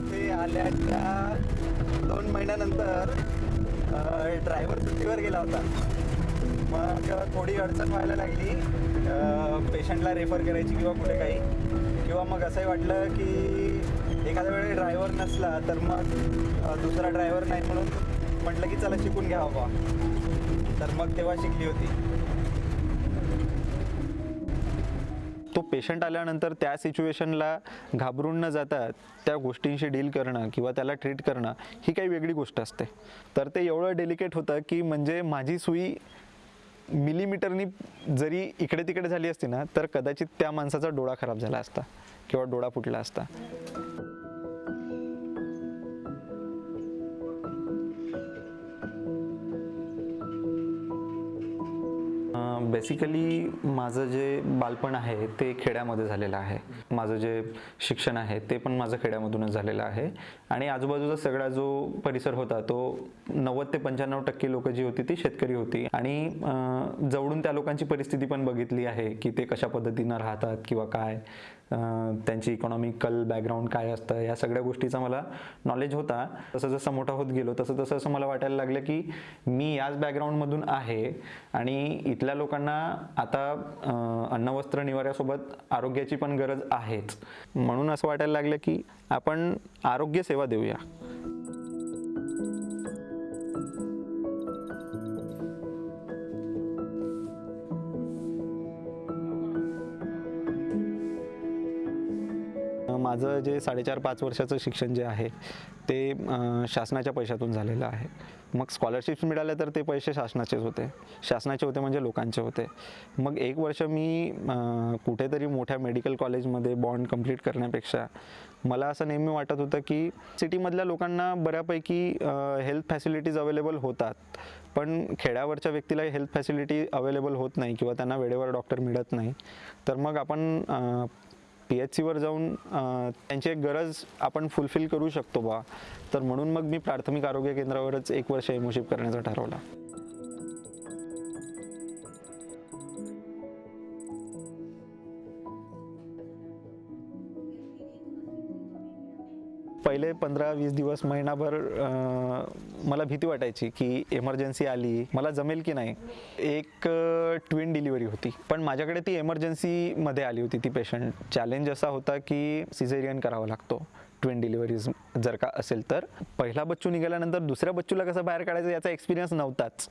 इथे आल्याच्या दोन महिन्यानंतर ड्रायव्हर सुट्टीवर गेला होता. मग थोडी अडचण व्हायला लागली. पेशंटला रेफर करायची किंवा कुठे काही. किंवा मग असंही वाटलं की एखाद्या वेळी ड्रायव्हर नसला तर मग दुसरा ड्रायव्हर नाही म्हणून म्हटलं की चला शिकून घ्यावं बा तर मग तेव्हा शिकली होती. तो पेशंट आल्यानंतर त्या सिच्युएशनला घाबरून न जाता त्या गोष्टींशी डील करणं किंवा त्याला ट्रीट करणं ही काही वेगळी गोष्ट असते. तर ते एवढं डेलिकेट होतं की म्हणजे माझी सुई मिलीमीटरनी जरी इकडे तिकडे झाली असती ना तर कदाचित त्या माणसाचा डोळा खराब झाला असता किंवा डोळा फुटला असता. बेसिकली माझं जे बालपण आहे ते खेड्यामध्ये झालेलं आहे. माझं जे शिक्षण आहे ते पण माझं खेड्यामधूनच झालेलं आहे. आणि आजूबाजूचा सगळा जो परिसर होता तो नव्वद ते पंच्याण्णव टक्के लोक जी होती ती शेतकरी होती. आणि जवळून त्या लोकांची परिस्थिती पण बघितली आहे की ते कशा पद्धतीनं राहतात किंवा काय. त्यांची इकॉनॉमिकल बॅकग्राऊंड काय असतं या सगळ्या गोष्टीचा मला नॉलेज होता. तसं जसं मोठा होत गेलो तसं तसं असं मला वाटायला लागलं की मी याच बॅकग्राऊंडमधून आहे आणि इथल्या लोकांना आता अन्नवस्त्र निवाऱ्यासोबत आरोग्याची पण गरज आहेच. म्हणून असं वाटायला लागलं की आपण आरोग्यसेवा देऊया. माझं जे साडेचार पाच वर्षाचं शिक्षण जे आहे ते शासनाच्या पैशातून झालेलं आहे. मग स्कॉलरशिप्स मिळाल्या तर ते पैसे शासनाचेच होते. शासनाचे होते म्हणजे लोकांचे होते. मग एक वर्ष मी कुठेतरी मोठ्या मेडिकल कॉलेजमध्ये बॉन्ड कंप्लीट करण्यापेक्षा मला असं नेहमी वाटत होतं की सिटीमधल्या लोकांना बऱ्यापैकी हेल्थ फॅसिलिटीज अवेलेबल होतात. पण खेड्यावरच्या व्यक्तीला हेल्थ फॅसिलिटी अवेलेबल होत नाही किंवा त्यांना वेळेवर डॉक्टर मिळत नाही. तर मग आपण पी एच सीवर जाऊन त्यांची एक गरज आपण फुलफिल करू शकतो बा. तर म्हणून मग मी प्राथमिक आरोग्य केंद्रावरच एक वर्ष एमोशिप करण्याचा ठरवला. पहिले पंधरा वीस दिवस महिनाभर मला भीती वाटायची की एमर्जन्सी आली मला जमेल की नाही. एक ट्विन डिलिव्हरी होती. पण माझ्याकडे ती एमर्जन्सीमध्ये आली होती ती पेशंट चॅलेंज असा होता की सिझेरियन करावा लागतो ट्विन डिलिव्हरीज जर का असेल तर. पहिला बच्चू निघाल्यानंतर दुसऱ्या बच्चूला कसं बाहेर काढायचं याचा एक्सपिरियन्स नव्हताच.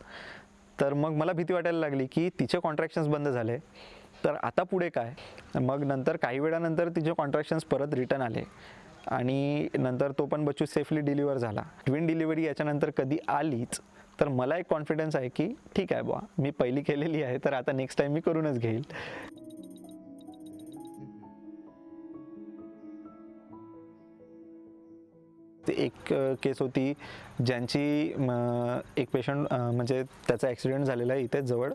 तर मग मला भीती वाटायला लागली की तिचे कॉन्ट्रॅक्शन्स बंद झाले. तर आता पुढे काय? मग नंतर काही वेळानंतर तिचे कॉन्ट्रॅक्शन्स परत रिटर्न आले. आणि नंतर तो पण बच्चू सेफली डिलिव्हर झाला. ट्विन डिलिव्हरी याच्यानंतर कधी आलीच तर मला एक कॉन्फिडन्स आहे की ठीक आहे बुवा मी पहिली केलेली आहे तर आता नेक्स्ट टाईम मी करूनच घेईल. एक केस होती ज्यांची एक पेशंट म्हणजे त्याचा ॲक्सिडेंट झालेला आहे इथेच जवळ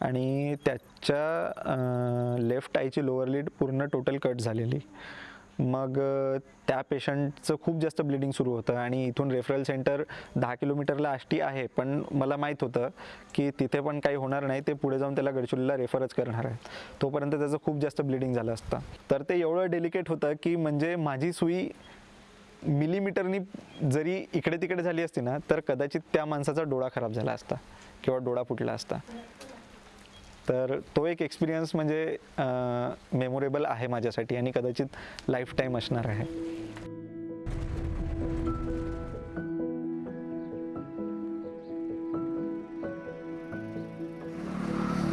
आणि त्याच्या लेफ्ट आईची लोअर लीड पूर्ण टोटल कट झालेली. मग त्या पेशंटचं खूप जास्त ब्लिडिंग सुरू होतं आणि इथून रेफरल सेंटर दहा किलोमीटरला आष्टी आहे पण मला माहीत होतं की तिथे पण काही होणार नाही ते पुढे जाऊन त्याला गडचिरोलीला रेफरच करणार आहे तोपर्यंत त्याचं खूप जास्त ब्लिडिंग झालं असतं. तर ते एवढं डेलिकेट होतं की म्हणजे माझी सुई मिलीमीटरनी जरी इकडे तिकडे झाली असती ना तर कदाचित त्या माणसाचा डोळा खराब झाला असता किंवा डोळा फुटला असता. तर तो एक एक्सपिरियन्स म्हणजे मेमोरेबल आहे माझ्यासाठी आणि कदाचित लाईफ टाईम असणार आहे.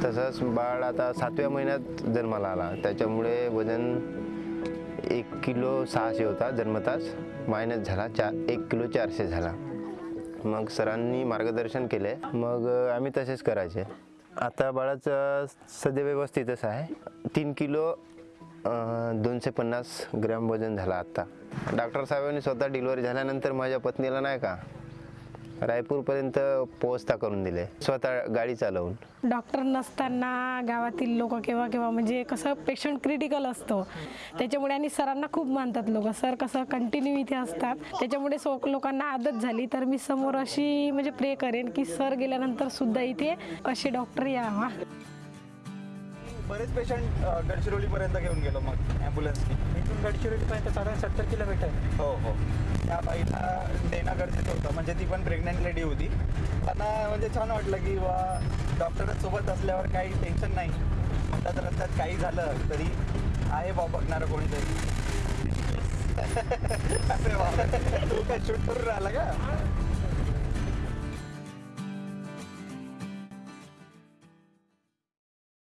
तसंच बाळ आता सातव्या महिन्यात जन्माला आला. त्याच्यामुळे वजन एक किलो सहाशे होता जन्मताच मायनस झाला चा एक किलो चारशे झाला. मग सरांनी मार्गदर्शन केले. मग आम्ही तसेच करायचे. आता बाळाचं सध्या व्यवस्थितच आहे. तीन किलो दोनशे पन्नास ग्रॅम वजन झाला आत्ता डॉक्टर साहेबांनी स्वतः डिलिव्हरी झाल्यानंतर माझ्या पत्नीला नाही का रायपूरपर्यंत पोहोचता करून दिले. स्वतः गाडी चालवून. डॉक्टर नसताना गावातील लोक केव्हा केव्हा म्हणजे कसं पेशंट क्रिटिकल असतो. त्याच्यामुळे आणि सरांना खूप मानतात लोक. सर कसं कंटिन्यू इथे असतात. त्याच्यामुळे सो लोकांना आदत झाली. तर मी समोर अशी म्हणजे प्रे करेन की सर गेल्यानंतर सुद्धा इथे असे डॉक्टर यावा. बरेच पेशंट गडचिरोलीपर्यंत घेऊन गेलो मग ॲम्ब्युलन्सनी इथून गडचिरोलीपर्यंत साधारण सत्तर किलोमीटर. आहे. हो हो. त्या बाईला देणं गरजेचं होतं. म्हणजे ती पण प्रेग्नेंट लेडी होती. त्यांना म्हणजे छान वाटलं की वा डॉक्टरच सोबत असल्यावर काही टेन्शन नाही. म्हणतात रस्त्यात काही झालं तरी आहे बा बघणारं कोणीतरी. तू काय शूट करून राहिला का?